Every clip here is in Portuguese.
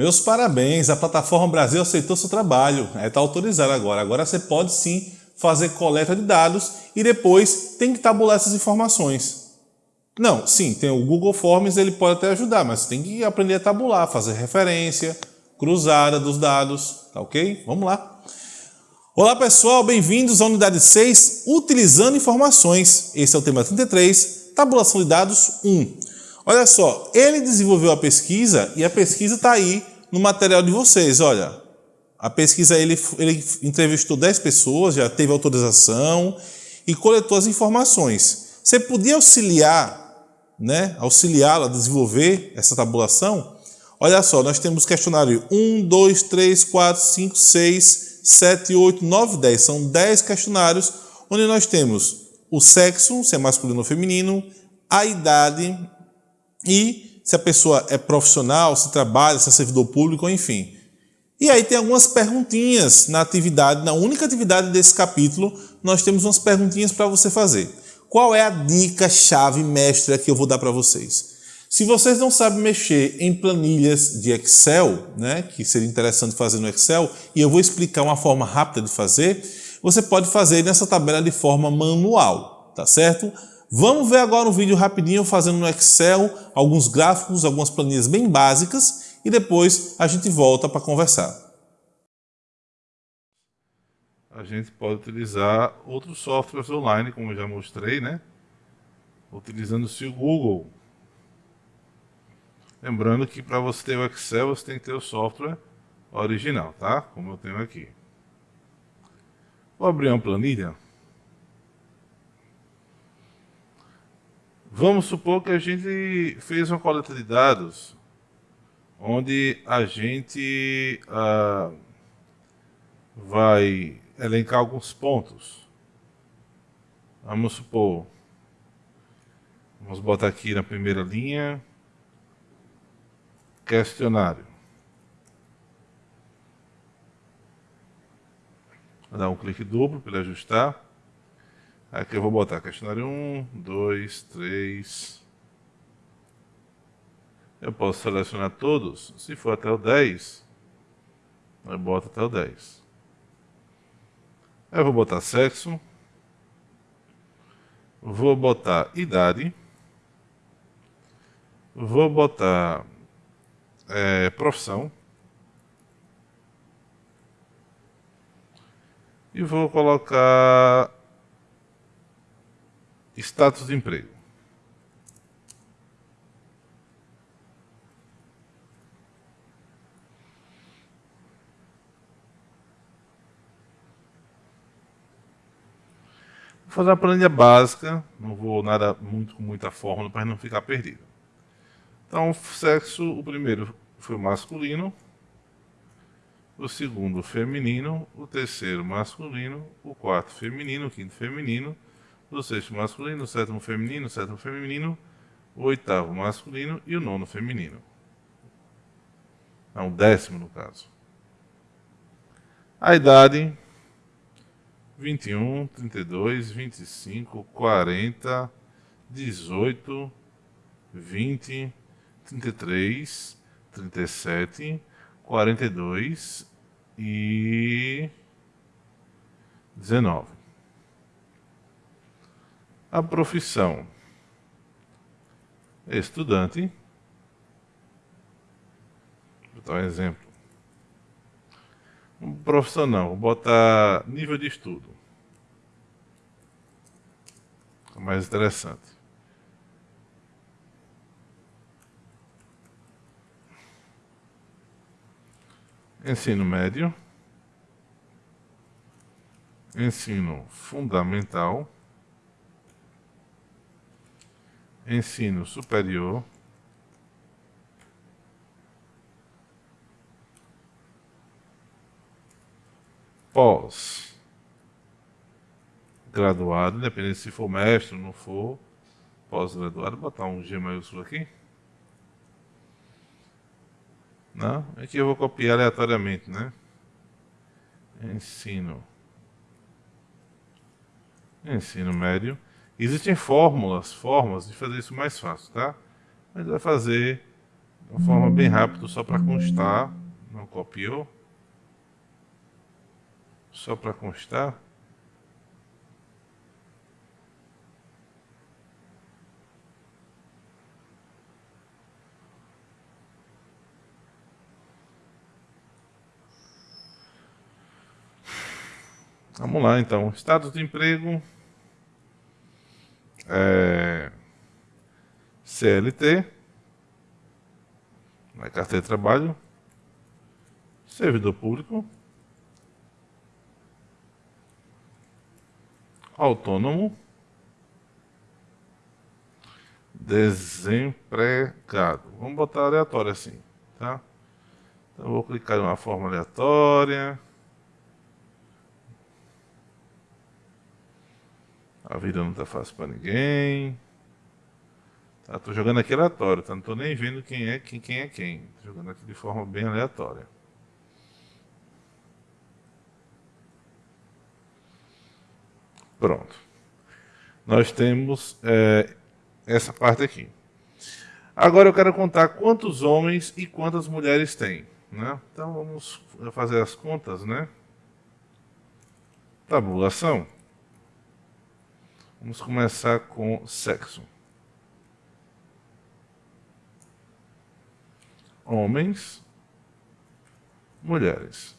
Meus parabéns, a plataforma Brasil aceitou seu trabalho, está é, autorizado agora. Agora você pode sim fazer coleta de dados e depois tem que tabular essas informações. Não, sim, tem o Google Forms, ele pode até ajudar, mas tem que aprender a tabular, fazer referência, cruzada dos dados, tá ok? Vamos lá. Olá pessoal, bem-vindos à unidade 6, utilizando informações. Esse é o tema 33, tabulação de dados 1. Olha só, ele desenvolveu a pesquisa e a pesquisa está aí no material de vocês, olha. A pesquisa, ele, ele entrevistou 10 pessoas, já teve autorização e coletou as informações. Você podia auxiliar, né, auxiliá-la a desenvolver essa tabulação? Olha só, nós temos questionário 1, 2, 3, 4, 5, 6, 7, 8, 9, 10. São 10 questionários onde nós temos o sexo, se é masculino ou feminino, a idade e se a pessoa é profissional, se trabalha, se é servidor público, enfim. E aí tem algumas perguntinhas na atividade, na única atividade desse capítulo, nós temos umas perguntinhas para você fazer. Qual é a dica chave mestra que eu vou dar para vocês? Se vocês não sabem mexer em planilhas de Excel, né, que seria interessante fazer no Excel, e eu vou explicar uma forma rápida de fazer, você pode fazer nessa tabela de forma manual, tá certo? Vamos ver agora um vídeo rapidinho fazendo no Excel alguns gráficos, algumas planilhas bem básicas e depois a gente volta para conversar. A gente pode utilizar outros softwares online, como eu já mostrei, né? Utilizando-se o Google. Lembrando que para você ter o Excel, você tem que ter o software original, tá? Como eu tenho aqui. Vou abrir uma planilha. Vamos supor que a gente fez uma coleta de dados onde a gente ah, vai elencar alguns pontos. Vamos supor, vamos botar aqui na primeira linha, questionário. Vou dar um clique duplo para ele ajustar. Aqui eu vou botar questionário 1, 2, 3, eu posso selecionar todos. Se for até o 10, eu boto até o 10. Eu vou botar sexo. Vou botar idade. Vou botar é, profissão. E vou colocar status de emprego. Vou fazer uma planilha básica, não vou nada muito com muita fórmula para não ficar perdido. Então, sexo, o primeiro foi masculino, o segundo feminino, o terceiro masculino, o quarto feminino, o quinto feminino, o sexto masculino, o sétimo feminino, o sétimo feminino, o oitavo masculino e o nono feminino. Não, o décimo no caso. A idade 21, 32, 25, 40, 18, 20, 33, 37, 42 e 19. A profissão estudante. Vou dar um exemplo. Um profissional, vou botar nível de estudo. É mais interessante. Ensino médio. Ensino fundamental. Ensino superior. pós graduado, independente se for mestre ou não for, pós-graduado, botar um G maiúsculo aqui. Não? Aqui eu vou copiar aleatoriamente, né? Ensino. Ensino médio. Existem fórmulas, formas de fazer isso mais fácil, tá? Mas vai fazer De uma forma bem rápida, só para constar. Não copiou. Só para constar. Vamos lá então. Status de emprego. É, CLT. Na carteira de trabalho. Servidor público. Autônomo. Desempregado. Vamos botar aleatório assim, tá? Então vou clicar em uma forma aleatória. A vida não tá fácil para ninguém. Tá, tô jogando aqui aleatório, tá? Não tô nem vendo quem é quem, quem é quem. Tô jogando aqui de forma bem aleatória. Pronto. Nós temos é, essa parte aqui. Agora eu quero contar quantos homens e quantas mulheres tem. Né? Então vamos fazer as contas, né? Tabulação. Vamos começar com sexo. Homens, mulheres.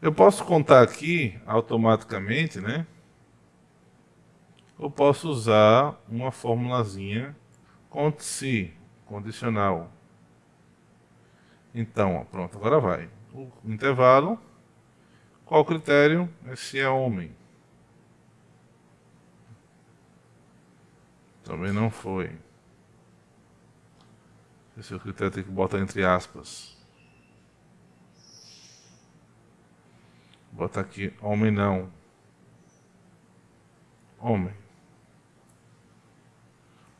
Eu posso contar aqui automaticamente, né? Eu posso usar uma formulazinha conte-se, condicional. Então, pronto, agora vai. O intervalo qual o critério? É se é homem. Também não foi. Esse é o critério tem que botar entre aspas. Bota aqui, homem não. Homem.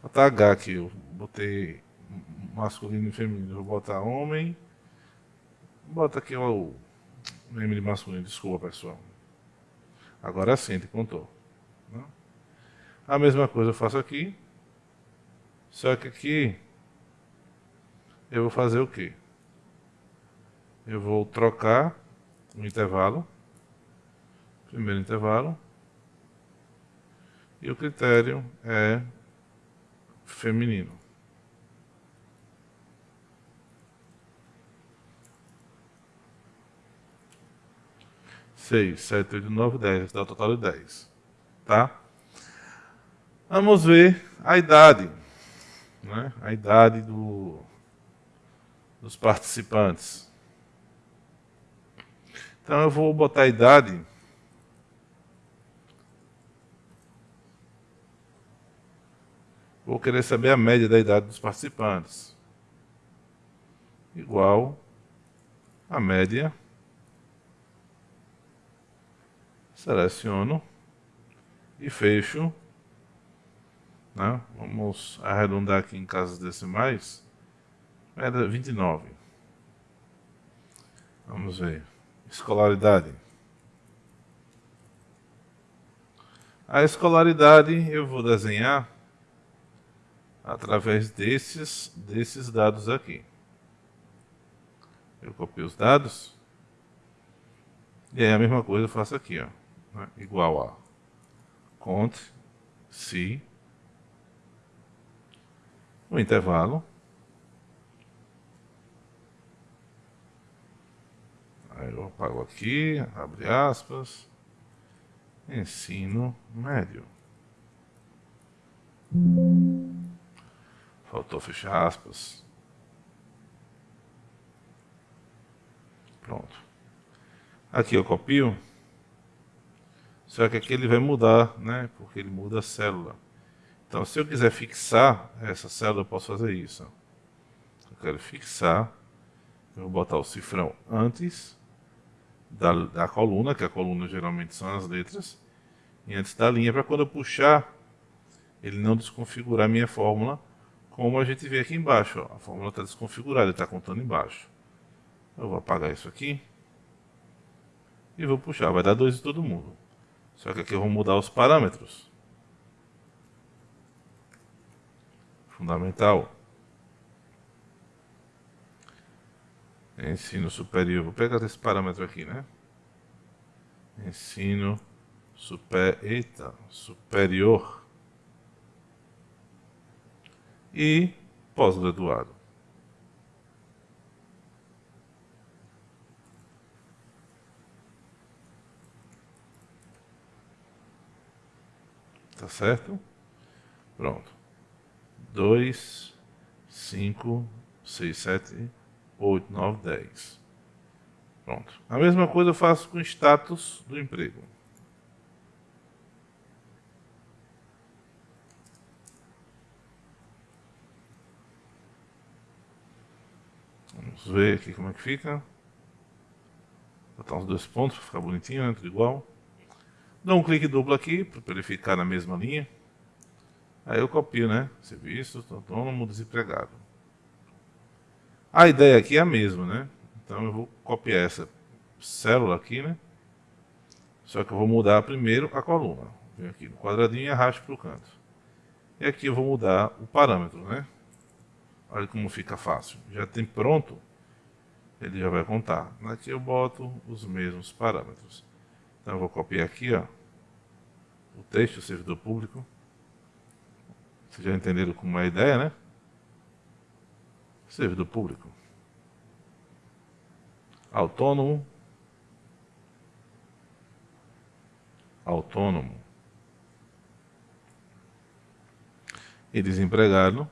Botar H aqui, eu botei masculino e feminino. Vou botar homem. Bota aqui o De masculino, desculpa pessoal. Agora sim, ele contou. Né? A mesma coisa eu faço aqui. Só que aqui eu vou fazer o quê? Eu vou trocar o intervalo. Primeiro intervalo. E o critério é feminino. 6, 7, 8, 9, 10. Dá o total de 10. Tá? Vamos ver a idade. Né? A idade do, dos participantes. Então eu vou botar a idade. Vou querer saber a média da idade dos participantes. Igual a média seleciono e fecho. Né? Vamos arredondar aqui em casas decimais. Era 29. Vamos ver. Escolaridade. A escolaridade eu vou desenhar através desses, desses dados aqui. Eu copio os dados. E aí a mesma coisa eu faço aqui, ó né, igual a conte se o intervalo aí eu apago aqui, abre aspas ensino médio. Faltou fechar aspas. Pronto. Aqui eu copio só que aqui ele vai mudar, né? Porque ele muda a célula. Então, se eu quiser fixar essa célula, eu posso fazer isso. Eu quero fixar. Eu vou botar o cifrão antes da, da coluna, que a coluna geralmente são as letras, e antes da linha, para quando eu puxar, ele não desconfigurar a minha fórmula, como a gente vê aqui embaixo. Ó. A fórmula está desconfigurada, está contando embaixo. Eu vou apagar isso aqui. E vou puxar, vai dar 2 em todo mundo. Só que aqui eu vou mudar os parâmetros. fundamental. Ensino superior. Vou pegar esse parâmetro aqui, né? Ensino super, eita, superior e pós-graduado. Tá certo? Pronto. 2, 5, 6, 7, 8, 9, 10. Pronto. A mesma coisa eu faço com o status do emprego. Vamos ver aqui como é que fica. Botar uns dois pontos para ficar bonitinho, né? Tudo igual. Dou um clique duplo aqui para ele ficar na mesma linha. Aí eu copio, né? Serviço, autônomo, desempregado. A ideia aqui é a mesma, né? Então eu vou copiar essa célula aqui, né? Só que eu vou mudar primeiro a coluna. Venho aqui no quadradinho e arrasto para o canto. E aqui eu vou mudar o parâmetro, né? Olha como fica fácil. Já tem pronto, ele já vai contar. Aqui eu boto os mesmos parâmetros. Então eu vou copiar aqui, ó, o texto, o servidor público. Vocês já entenderam como é a ideia, né? Servidor público autônomo, autônomo e desempregado,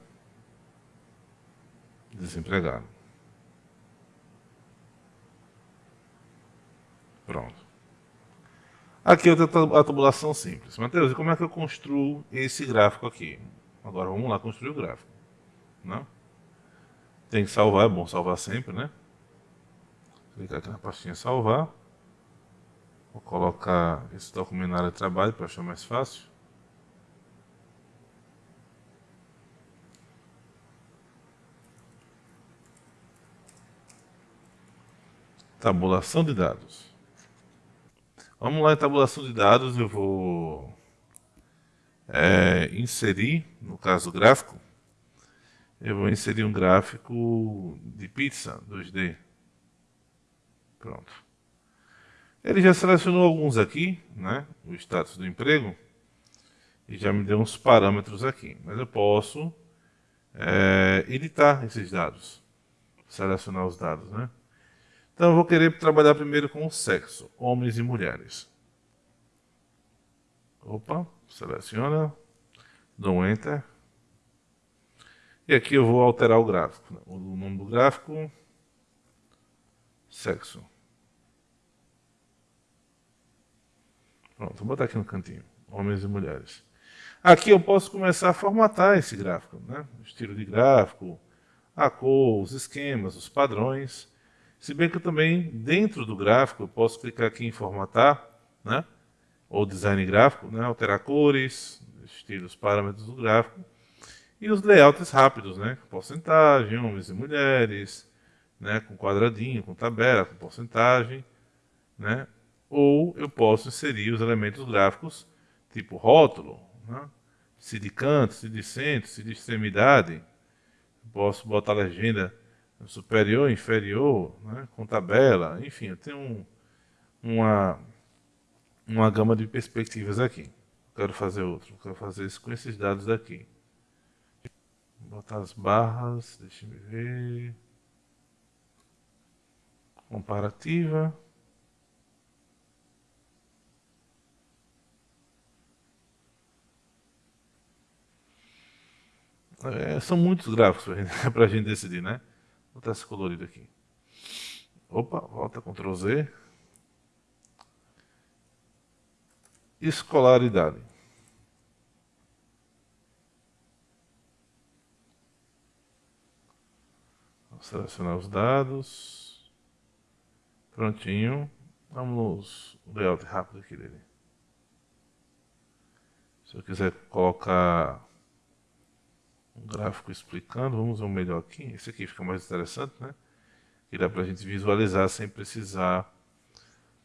desempregado. Pronto. Aqui eu tenho a tabulação simples. Matheus, e como é que eu construo esse gráfico aqui? Agora vamos lá construir o gráfico. Né? Tem que salvar, é bom salvar sempre, né? clicar aqui na pastinha salvar. Vou colocar esse documento na área de trabalho para achar mais fácil. Tabulação de dados. Vamos lá em tabulação de dados, eu vou é, inserir, no caso gráfico, eu vou inserir um gráfico de pizza 2D. Pronto. Ele já selecionou alguns aqui, né? O status do emprego. E já me deu uns parâmetros aqui. Mas eu posso é, editar esses dados. Selecionar os dados, né? Então eu vou querer trabalhar primeiro com o sexo, homens e mulheres. Opa, seleciona, dou um Enter. E aqui eu vou alterar o gráfico. Né? O nome do gráfico, sexo. Pronto, vou botar aqui no cantinho, homens e mulheres. Aqui eu posso começar a formatar esse gráfico, né? Estilo de gráfico, a cor, os esquemas, os padrões. Se bem que eu também, dentro do gráfico, eu posso clicar aqui em formatar, né? Ou design gráfico, né? Alterar cores, estilos, parâmetros do gráfico. E os layouts rápidos, né? Porcentagem, homens e mulheres, né? Com quadradinho, com tabela, com porcentagem, né? ou eu posso inserir os elementos gráficos, tipo rótulo, né? se de canto, se de centro, se de extremidade. Posso botar legenda superior, inferior, né? com tabela, enfim, eu tenho um, uma, uma gama de perspectivas aqui. Quero fazer outro, quero fazer isso com esses dados daqui. Vou botar as barras, deixa eu ver. Comparativa. É, são muitos gráficos para a gente decidir, né? Vou esse colorido aqui. Opa, volta Ctrl Z. Escolaridade. Vou selecionar os dados. Prontinho. Vamos no layout rápido aqui dele. Se eu quiser colocar um gráfico explicando, vamos ver um melhor aqui. Esse aqui fica mais interessante, né? Que dá para a gente visualizar sem precisar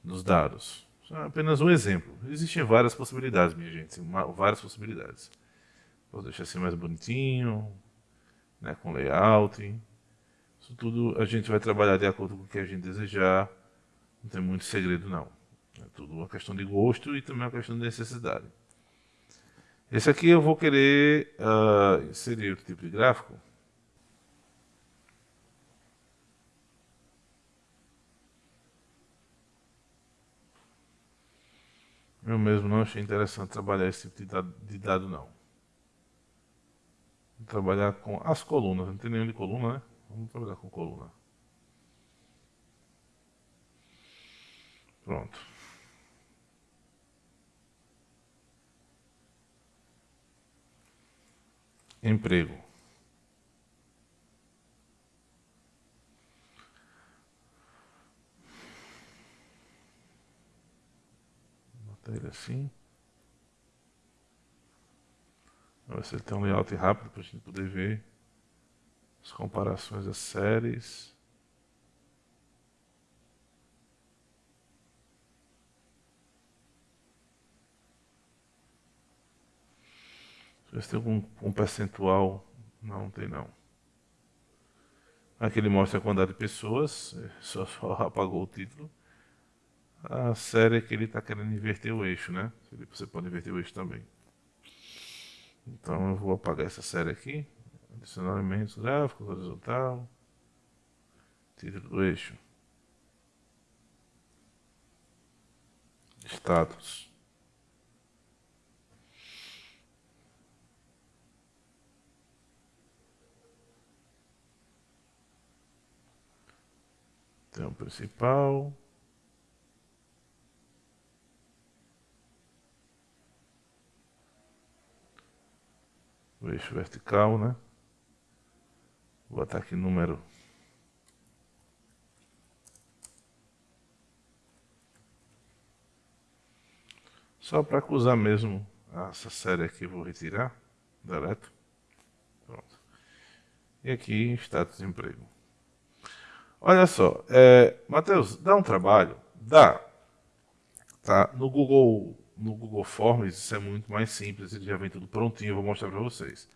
dos dados. É apenas um exemplo. Existem várias possibilidades, minha gente, várias possibilidades. Vou deixar assim mais bonitinho, né, com layout. Isso tudo a gente vai trabalhar de acordo com o que a gente desejar. Não tem muito segredo não. É tudo uma questão de gosto e também uma questão de necessidade. Esse aqui eu vou querer uh, inserir outro tipo de gráfico. Eu mesmo não achei interessante trabalhar esse tipo de dado, de dado não. Vou trabalhar com as colunas, não tem nenhum de coluna, né? Vamos trabalhar com coluna. Pronto. Emprego. Bota ele assim. Vamos ver se ele tem um layout rápido para a gente poder ver as comparações das séries. Ver se tem algum um percentual. Não, tem não. Aqui ele mostra a quantidade de pessoas, só, só apagou o título. A série é que ele está querendo inverter o eixo, né? Você pode inverter o eixo também. Então eu vou apagar essa série aqui. Adicionar elementos gráficos, horizontal. Título do eixo. Status. Então, principal. O eixo vertical, né? Vou botar aqui número. Só para acusar mesmo essa série aqui, vou retirar. Deleto. Pronto. E aqui, status de emprego. Olha só, é, Matheus, dá um trabalho? Dá. Tá? No Google, no Google Forms isso é muito mais simples, ele já vem tudo prontinho, eu vou mostrar para vocês.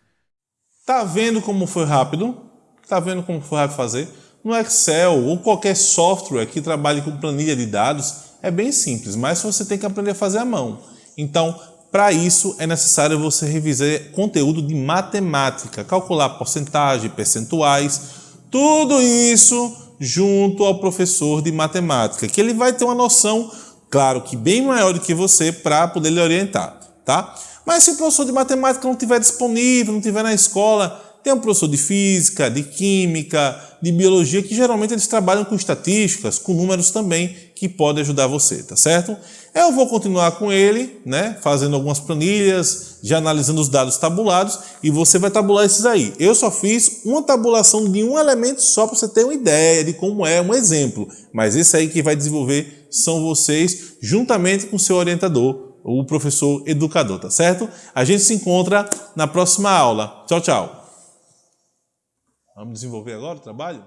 Tá vendo como foi rápido? Tá vendo como foi rápido fazer? No Excel ou qualquer software que trabalhe com planilha de dados, é bem simples, mas você tem que aprender a fazer à mão. Então, para isso é necessário você revisar conteúdo de matemática, calcular porcentagem, percentuais, tudo isso junto ao professor de matemática, que ele vai ter uma noção, claro que bem maior do que você, para poder lhe orientar, tá? Mas se o professor de matemática não estiver disponível, não estiver na escola, tem um professor de física, de química, de biologia, que geralmente eles trabalham com estatísticas, com números também, que pode ajudar você, tá certo? Eu vou continuar com ele, né, fazendo algumas planilhas, já analisando os dados tabulados, e você vai tabular esses aí. Eu só fiz uma tabulação de um elemento só para você ter uma ideia de como é, um exemplo. Mas esse aí que vai desenvolver são vocês, juntamente com o seu orientador, o professor educador, tá certo? A gente se encontra na próxima aula. Tchau, tchau. Vamos desenvolver agora o trabalho?